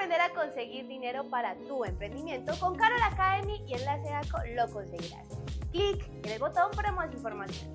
aprender a conseguir dinero para tu emprendimiento, con Carol Academy y Enlace ACO lo conseguirás. Clic en el botón para más información.